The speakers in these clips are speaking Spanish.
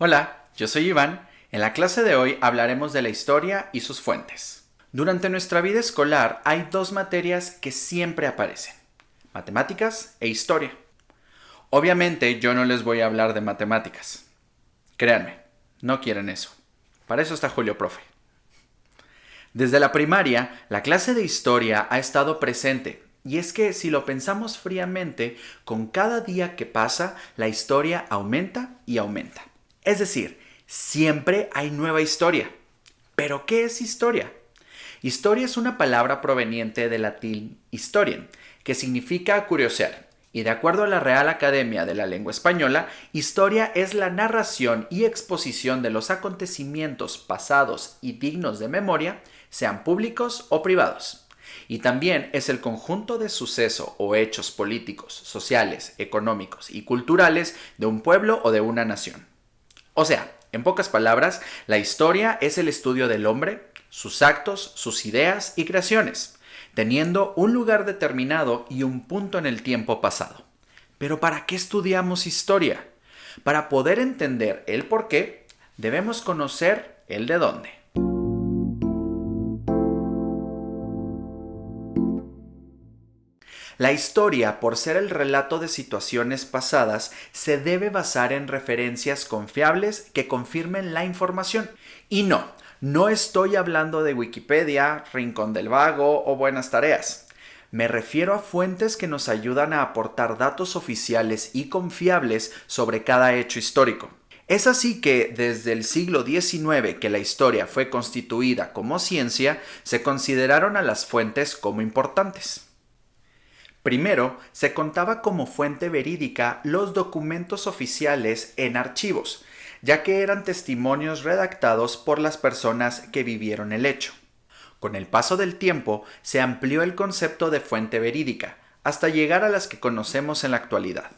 Hola, yo soy Iván. En la clase de hoy hablaremos de la historia y sus fuentes. Durante nuestra vida escolar hay dos materias que siempre aparecen, matemáticas e historia. Obviamente yo no les voy a hablar de matemáticas. Créanme, no quieren eso. Para eso está Julio Profe. Desde la primaria, la clase de historia ha estado presente y es que si lo pensamos fríamente, con cada día que pasa, la historia aumenta y aumenta. Es decir, siempre hay nueva historia. ¿Pero qué es historia? Historia es una palabra proveniente del latín historien, que significa curiosear. Y de acuerdo a la Real Academia de la Lengua Española, historia es la narración y exposición de los acontecimientos pasados y dignos de memoria, sean públicos o privados. Y también es el conjunto de sucesos o hechos políticos, sociales, económicos y culturales de un pueblo o de una nación. O sea, en pocas palabras, la historia es el estudio del hombre, sus actos, sus ideas y creaciones, teniendo un lugar determinado y un punto en el tiempo pasado. Pero ¿para qué estudiamos historia? Para poder entender el por qué, debemos conocer el de dónde. La historia, por ser el relato de situaciones pasadas, se debe basar en referencias confiables que confirmen la información. Y no, no estoy hablando de Wikipedia, Rincón del Vago o Buenas Tareas. Me refiero a fuentes que nos ayudan a aportar datos oficiales y confiables sobre cada hecho histórico. Es así que desde el siglo XIX que la historia fue constituida como ciencia, se consideraron a las fuentes como importantes. Primero, se contaba como fuente verídica los documentos oficiales en archivos, ya que eran testimonios redactados por las personas que vivieron el hecho. Con el paso del tiempo se amplió el concepto de fuente verídica, hasta llegar a las que conocemos en la actualidad.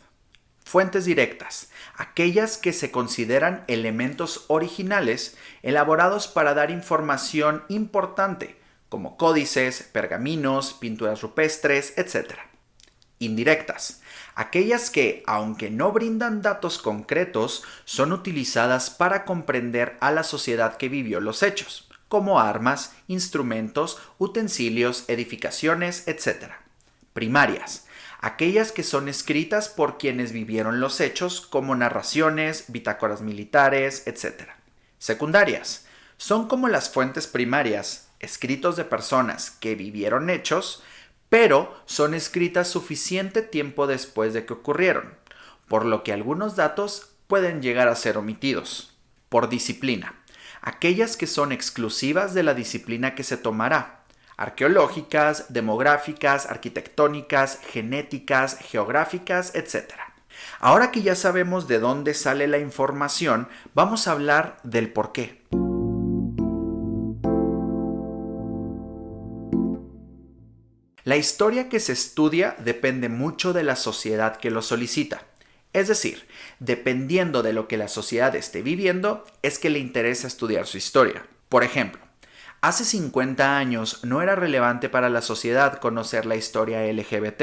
Fuentes directas, aquellas que se consideran elementos originales elaborados para dar información importante, como códices, pergaminos, pinturas rupestres, etc indirectas, aquellas que, aunque no brindan datos concretos, son utilizadas para comprender a la sociedad que vivió los hechos, como armas, instrumentos, utensilios, edificaciones, etc. Primarias, aquellas que son escritas por quienes vivieron los hechos, como narraciones, bitácoras militares, etc. Secundarias, son como las fuentes primarias, escritos de personas que vivieron hechos, pero son escritas suficiente tiempo después de que ocurrieron, por lo que algunos datos pueden llegar a ser omitidos. Por disciplina, aquellas que son exclusivas de la disciplina que se tomará, arqueológicas, demográficas, arquitectónicas, genéticas, geográficas, etc. Ahora que ya sabemos de dónde sale la información, vamos a hablar del por qué. La historia que se estudia depende mucho de la sociedad que lo solicita. Es decir, dependiendo de lo que la sociedad esté viviendo, es que le interesa estudiar su historia. Por ejemplo, hace 50 años no era relevante para la sociedad conocer la historia LGBT.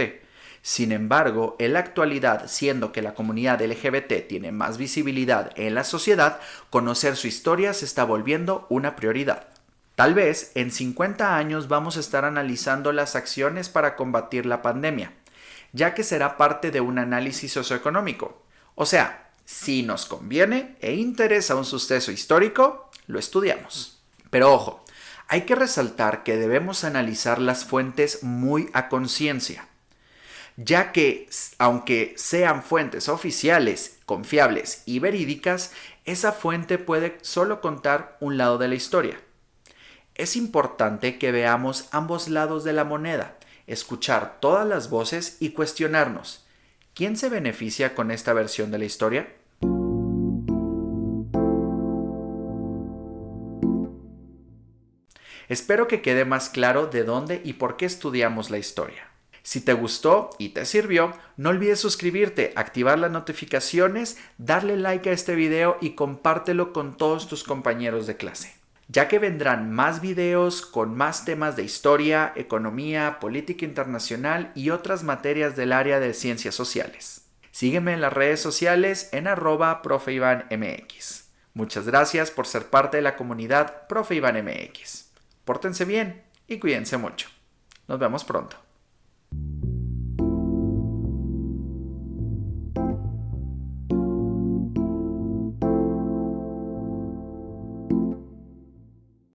Sin embargo, en la actualidad, siendo que la comunidad LGBT tiene más visibilidad en la sociedad, conocer su historia se está volviendo una prioridad. Tal vez en 50 años vamos a estar analizando las acciones para combatir la pandemia, ya que será parte de un análisis socioeconómico. O sea, si nos conviene e interesa un suceso histórico, lo estudiamos. Pero ojo, hay que resaltar que debemos analizar las fuentes muy a conciencia, ya que aunque sean fuentes oficiales, confiables y verídicas, esa fuente puede solo contar un lado de la historia es importante que veamos ambos lados de la moneda, escuchar todas las voces y cuestionarnos, ¿quién se beneficia con esta versión de la historia? Espero que quede más claro de dónde y por qué estudiamos la historia. Si te gustó y te sirvió, no olvides suscribirte, activar las notificaciones, darle like a este video y compártelo con todos tus compañeros de clase ya que vendrán más videos con más temas de historia, economía, política internacional y otras materias del área de ciencias sociales. Sígueme en las redes sociales en arroba profeivanmx. Muchas gracias por ser parte de la comunidad Profe MX. Pórtense bien y cuídense mucho. Nos vemos pronto.